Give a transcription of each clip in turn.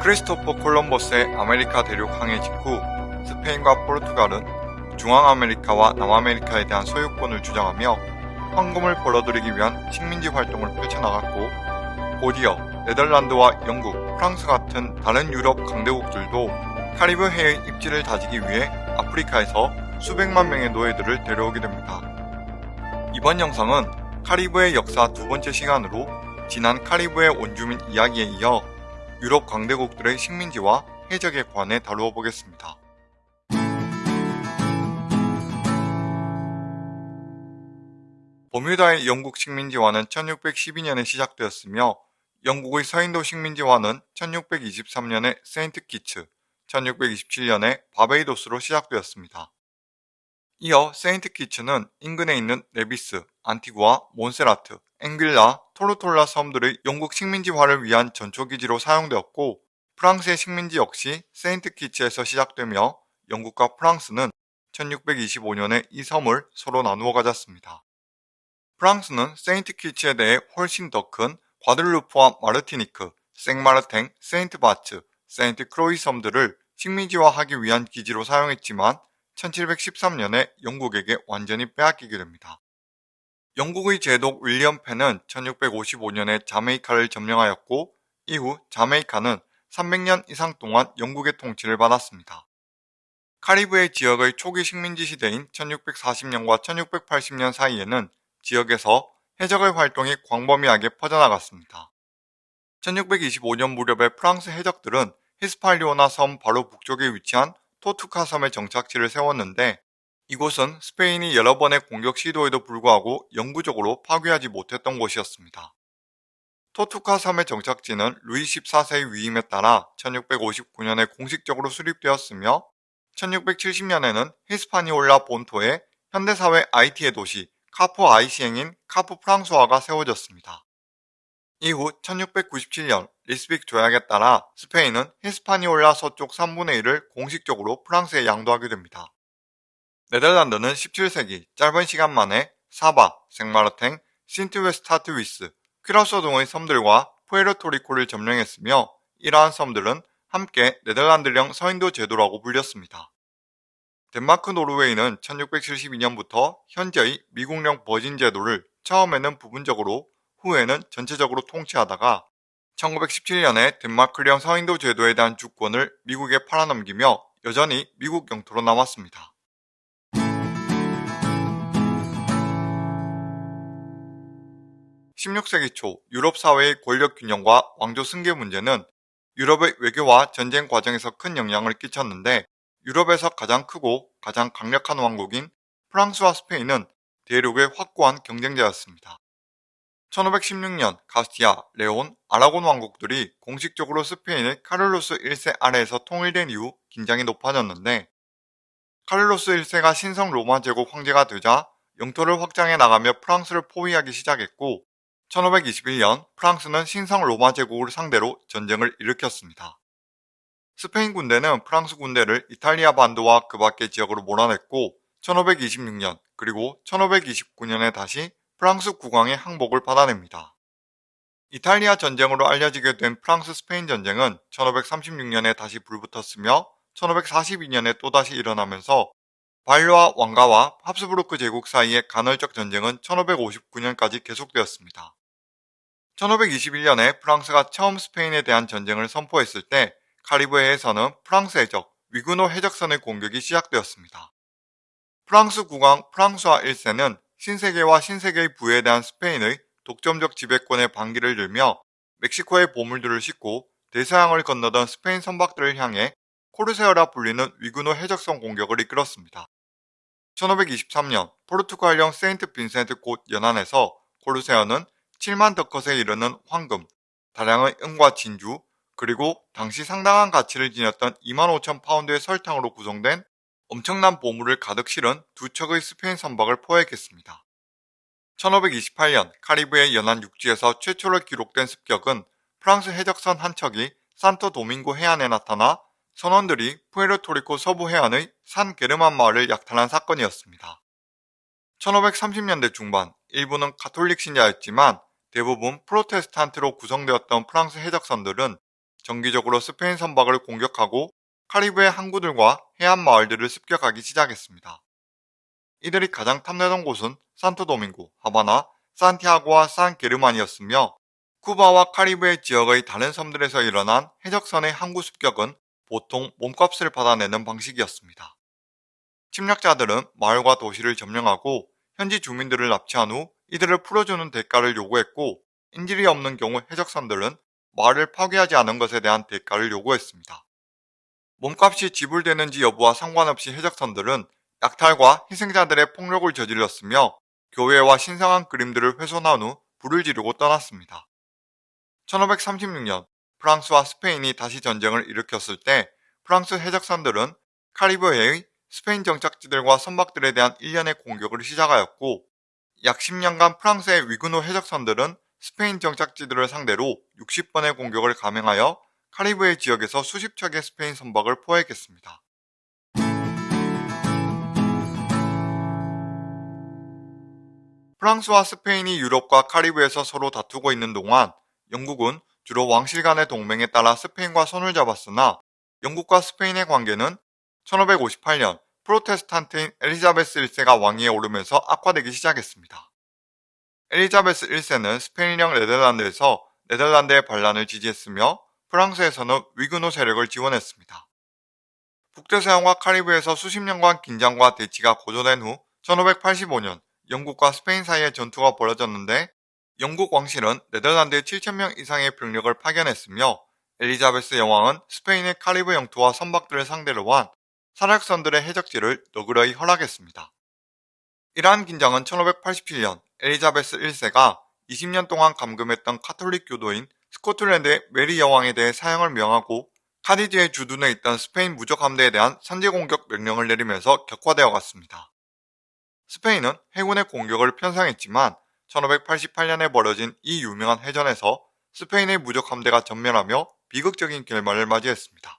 크리스토퍼 콜럼버스의 아메리카 대륙 항해 직후 스페인과 포르투갈은 중앙아메리카와 남아메리카에 대한 소유권을 주장하며 황금을 벌어들이기 위한 식민지 활동을 펼쳐나갔고 곧이어 네덜란드와 영국, 프랑스 같은 다른 유럽 강대국들도 카리브 해의 입지를 다지기 위해 아프리카에서 수백만 명의 노예들을 데려오게 됩니다. 이번 영상은 카리브의 역사 두 번째 시간으로 지난 카리브의 원주민 이야기에 이어 유럽 강대국들의 식민지와 해적에 관해 다루어 보겠습니다. 버뮤다의 영국 식민지화는 1612년에 시작되었으며 영국의 서인도 식민지화는 1623년에 세인트 키츠, 1627년에 바베이도스로 시작되었습니다. 이어 세인트 키츠는 인근에 있는 네비스, 안티구아, 몬세라트, 앵귈라, 토르톨라 섬들의 영국 식민지화를 위한 전초기지로 사용되었고 프랑스의 식민지 역시 세인트 키츠에서 시작되며 영국과 프랑스는 1625년에 이 섬을 서로 나누어 가졌습니다. 프랑스는 세인트 키츠에 대해 훨씬 더 큰 과들루프와 마르티니크, 생마르탱, 세인트 바츠, 세인트 크로이 섬들을 식민지화하기 위한 기지로 사용했지만 1713년에 영국에게 완전히 빼앗기게 됩니다. 영국의 제독 윌리엄 펜은 1655년에 자메이카를 점령하였고 이후 자메이카는 300년 이상 동안 영국의 통치를 받았습니다. 카리브해 지역의 초기 식민지 시대인 1640년과 1680년 사이에는 지역에서 해적의 활동이 광범위하게 퍼져나갔습니다. 1625년 무렵에 프랑스 해적들은 히스팔리오나 섬 바로 북쪽에 위치한 토투카 섬에 정착지를 세웠는데 이곳은 스페인이 여러 번의 공격 시도에도 불구하고 영구적으로 파괴하지 못했던 곳이었습니다. 토르투가 섬의 정착지는 루이 14세의 위임에 따라 1659년에 공식적으로 수립되었으며 1670년에는 히스파니올라 본토에 현대 사회 아이티의 도시 카프 아이시앵인 카프 프랑세가 세워졌습니다. 이후 1697년 리스빅 조약에 따라 스페인은 히스파니올라 서쪽 3분의 1을 공식적으로 프랑스에 양도하게 됩니다. 네덜란드는 17세기 짧은 시간 만에 사바, 생마르탱, 신트웨스타트위스, 퀴라소 등의 섬들과 푸에르토리코를 점령했으며 이러한 섬들은 함께 네덜란드령 서인도 제도라고 불렸습니다. 덴마크 노르웨이는 1672년부터 현재의 미국령 버진 제도를 처음에는 부분적으로 후에는 전체적으로 통치하다가 1917년에 덴마크령 서인도 제도에 대한 주권을 미국에 팔아넘기며 여전히 미국 영토로 남았습니다. 16세기 초 유럽 사회의 권력 균형과 왕조 승계 문제는 유럽의 외교와 전쟁 과정에서 큰 영향을 끼쳤는데 유럽에서 가장 크고 가장 강력한 왕국인 프랑스와 스페인은 대륙의 확고한 경쟁자였습니다. 1516년 카스티야, 레온, 아라곤 왕국들이 공식적으로 스페인의 카를로스 1세 아래에서 통일된 이후 긴장이 높아졌는데 카를로스 1세가 신성 로마 제국 황제가 되자 영토를 확장해 나가며 프랑스를 포위하기 시작했고 1521년 프랑스는 신성 로마 제국을 상대로 전쟁을 일으켰습니다. 스페인 군대는 프랑스 군대를 이탈리아 반도와 그 밖의 지역으로 몰아냈고 1526년 그리고 1529년에 다시 프랑스 국왕의 항복을 받아냅니다. 이탈리아 전쟁으로 알려지게 된 프랑스 스페인 전쟁은 1536년에 다시 불붙었으며 1542년에 또다시 일어나면서 발로아 왕가와 합스부르크 제국 사이의 간헐적 전쟁은 1559년까지 계속되었습니다. 1521년에 프랑스가 처음 스페인에 대한 전쟁을 선포했을 때 카리브해에서는 프랑스 해적 위그노 해적선의 공격이 시작되었습니다. 프랑스 국왕 프랑스와 1세는 신세계와 신세계의 부에 대한 스페인의 독점적 지배권의 반기를 들며 멕시코의 보물들을 싣고 대서양을 건너던 스페인 선박들을 향해 코르세어라 불리는 위그노 해적선 공격을 이끌었습니다. 1523년 포르투갈령 세인트 빈센트 곳 연안에서 코르세어는 7만 더컷에 이르는 황금, 다량의 은과 진주, 그리고 당시 상당한 가치를 지녔던 2만 5천 파운드의 설탕으로 구성된 엄청난 보물을 가득 실은 두 척의 스페인 선박을 포획했습니다. 1528년 카리브해 연안 육지에서 최초로 기록된 습격은 프랑스 해적선 한 척이 산토 도밍고 해안에 나타나 선원들이 푸에르토리코 서부 해안의 산 게르만 마을을 약탈한 사건이었습니다. 1530년대 중반 일부는 가톨릭 신자였지만 대부분 프로테스탄트로 구성되었던 프랑스 해적선들은 정기적으로 스페인 선박을 공격하고 카리브해 항구들과 해안 마을들을 습격하기 시작했습니다. 이들이 가장 탐내던 곳은 산토도밍고, 하바나, 산티아고와 산 게르만이었으며 쿠바와 카리브해 지역의 다른 섬들에서 일어난 해적선의 항구 습격은 보통 몸값을 받아내는 방식이었습니다. 침략자들은 마을과 도시를 점령하고 현지 주민들을 납치한 후 이들을 풀어주는 대가를 요구했고 인질이 없는 경우 해적선들은 마을을 파괴하지 않은 것에 대한 대가를 요구했습니다. 몸값이 지불되는지 여부와 상관없이 해적선들은 약탈과 희생자들의 폭력을 저질렀으며 교회와 신성한 그림들을 훼손한 후 불을 지르고 떠났습니다. 1536년 프랑스와 스페인이 다시 전쟁을 일으켰을 때 프랑스 해적선들은 카리브해의 스페인 정착지들과 선박들에 대한 일련의 공격을 시작하였고 약 10년간 프랑스의 위근호 해적선들은 스페인 정착지들을 상대로 60번의 공격을 감행하여 카리브해 지역에서 수십 척의 스페인 선박을 포획했습니다. 프랑스와 스페인이 유럽과 카리브에서 서로 다투고 있는 동안 영국은 주로 왕실 간의 동맹에 따라 스페인과 손을 잡았으나 영국과 스페인의 관계는 1558년 프로테스탄트인 엘리자베스 1세가 왕위에 오르면서 악화되기 시작했습니다. 엘리자베스 1세는 스페인령 네덜란드에서 네덜란드의 반란을 지지했으며 프랑스에서는 위그노 세력을 지원했습니다. 북대서양과 카리브에서 수십 년간 긴장과 대치가 고조된 후 1585년 영국과 스페인 사이의 전투가 벌어졌는데 영국 왕실은 네덜란드에 7천명 이상의 병력을 파견했으며 엘리자베스 여왕은 스페인의 카리브 영토와 선박들을 상대로 한 사략선들의 해적질을 너그러이 허락했습니다. 이러한 긴장은 1587년 엘리자베스 1세가 20년 동안 감금했던 카톨릭 교도인 스코틀랜드의 메리 여왕에 대해 사형을 명하고 카디즈에 주둔해 있던 스페인 무적 함대에 대한 선제 공격 명령을 내리면서 격화되어 갔습니다. 스페인은 해군의 공격을 편성했지만 1588년에 벌어진 이 유명한 해전에서 스페인의 무적 함대가 전멸하며 비극적인 결말을 맞이했습니다.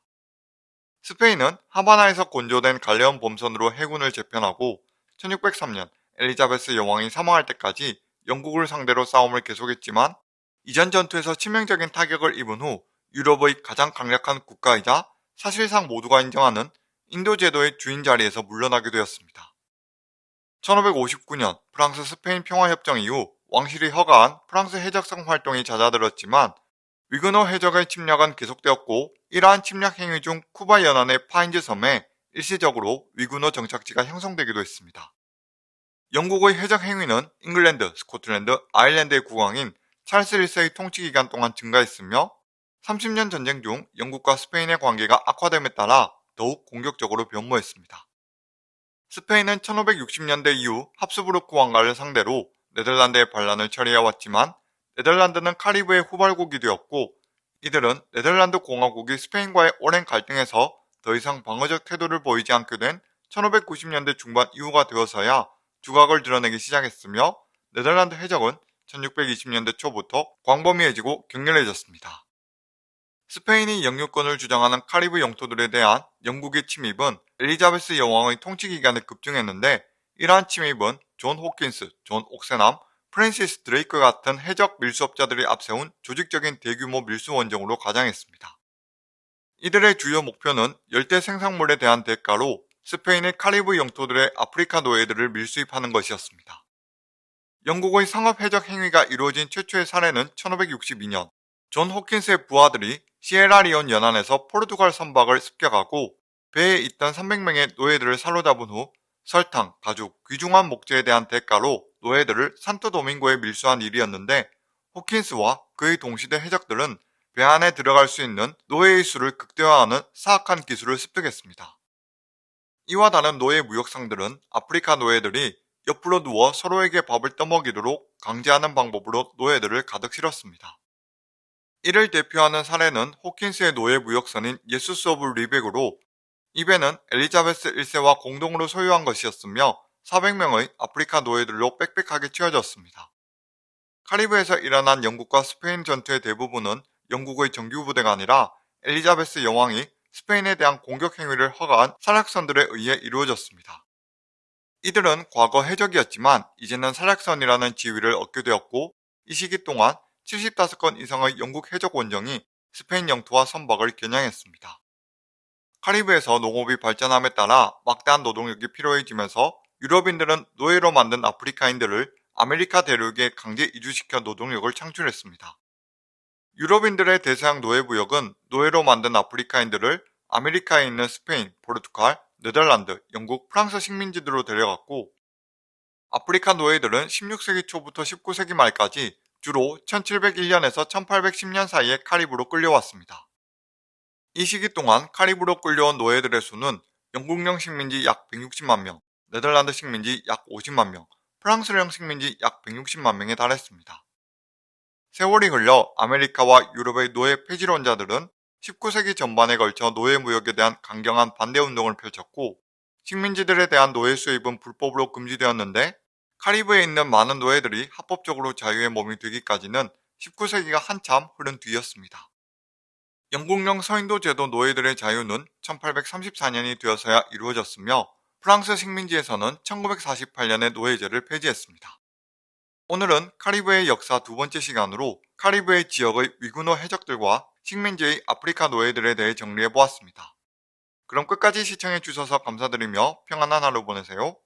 스페인은 하바나에서 건조된 갈레온 범선으로 해군을 재편하고 1603년 엘리자베스 여왕이 사망할 때까지 영국을 상대로 싸움을 계속했지만 이전 전투에서 치명적인 타격을 입은 후 유럽의 가장 강력한 국가이자 사실상 모두가 인정하는 인도 제도의 주인 자리에서 물러나게 되었습니다. 1559년 프랑스 스페인 평화협정 이후 왕실이 허가한 프랑스 해적선 활동이 잦아들었지만 위그노 해적의 침략은 계속되었고 이러한 침략 행위 중 쿠바 연안의 파인즈 섬에 일시적으로 위그노 정착지가 형성되기도 했습니다. 영국의 해적 행위는 잉글랜드, 스코틀랜드, 아일랜드의 국왕인 찰스 1세의 통치 기간 동안 증가했으며 30년 전쟁 중 영국과 스페인의 관계가 악화됨에 따라 더욱 공격적으로 변모했습니다. 스페인은 1560년대 이후 합스부르크 왕가를 상대로 네덜란드의 반란을 처리해왔지만 네덜란드는 카리브의 후발국이 되었고 이들은 네덜란드 공화국이 스페인과의 오랜 갈등에서 더 이상 방어적 태도를 보이지 않게 된 1590년대 중반 이후가 되어서야 두각을 드러내기 시작했으며 네덜란드 해적은 1620년대 초부터 광범위해지고 격렬해졌습니다. 스페인이 영유권을 주장하는 카리브 영토들에 대한 영국의 침입은 엘리자베스 여왕의 통치 기간에 급증했는데 이러한 침입은 존 호킨스, 존 옥세남, 프랜시스 드레이크 같은 해적 밀수업자들이 앞세운 조직적인 대규모 밀수 원정으로 가장했습니다. 이들의 주요 목표는 열대 생산물에 대한 대가로 스페인의 카리브 영토들에 아프리카 노예들을 밀수입하는 것이었습니다. 영국의 상업 해적 행위가 이루어진 최초의 사례는 1562년 존 호킨스의 부하들이 시에라리온 연안에서 포르투갈 선박을 습격하고 배에 있던 300명의 노예들을 사로잡은 후 설탕, 가죽, 귀중한 목재에 대한 대가로 노예들을 산토도밍고에 밀수한 일이었는데 호킨스와 그의 동시대 해적들은 배 안에 들어갈 수 있는 노예의 수를 극대화하는 사악한 기술을 습득했습니다. 이와 다른 노예 무역상들은 아프리카 노예들이 옆으로 누워 서로에게 밥을 떠먹이도록 강제하는 방법으로 노예들을 가득 실었습니다. 이를 대표하는 사례는 호킨스의 노예 무역선인 예수스 오브 뤼벡으로 이 배는 엘리자베스 1세와 공동으로 소유한 것이었으며 400명의 아프리카 노예들로 빽빽하게 채워졌습니다. 카리브에서 일어난 영국과 스페인 전투의 대부분은 영국의 정규부대가 아니라 엘리자베스 여왕이 스페인에 대한 공격 행위를 허가한 사략선들에 의해 이루어졌습니다. 이들은 과거 해적이었지만 이제는 사략선이라는 지위를 얻게 되었고 이 시기 동안 75건 이상의 영국 해적 원정이 스페인 영토와 선박을 겨냥했습니다. 카리브에서 농업이 발전함에 따라 막대한 노동력이 필요해지면서 유럽인들은 노예로 만든 아프리카인들을 아메리카 대륙에 강제 이주시켜 노동력을 창출했습니다. 유럽인들의 대서양 노예무역은 노예로 만든 아프리카인들을 아메리카에 있는 스페인, 포르투갈, 네덜란드, 영국, 프랑스 식민지들로 데려갔고 아프리카 노예들은 16세기 초부터 19세기 말까지 주로 1701년에서 1810년 사이에 카리브로 끌려왔습니다. 이 시기 동안 카리브로 끌려온 노예들의 수는 영국령 식민지 약 160만 명, 네덜란드 식민지 약 50만 명, 프랑스령 식민지 약 160만 명에 달했습니다. 세월이 흘러 아메리카와 유럽의 노예 폐지론자들은 19세기 전반에 걸쳐 노예 무역에 대한 강경한 반대 운동을 펼쳤고 식민지들에 대한 노예 수입은 불법으로 금지되었는데 카리브에 있는 많은 노예들이 합법적으로 자유의 몸이 되기까지는 19세기가 한참 흐른 뒤였습니다. 영국령 서인도 제도 노예들의 자유는 1834년이 되어서야 이루어졌으며 프랑스 식민지에서는 1948년에 노예제를 폐지했습니다. 오늘은 카리브의 역사 두 번째 시간으로 카리브의 지역의 위구노 해적들과 식민지의 아프리카 노예들에 대해 정리해 보았습니다. 그럼 끝까지 시청해 주셔서 감사드리며 평안한 하루 보내세요.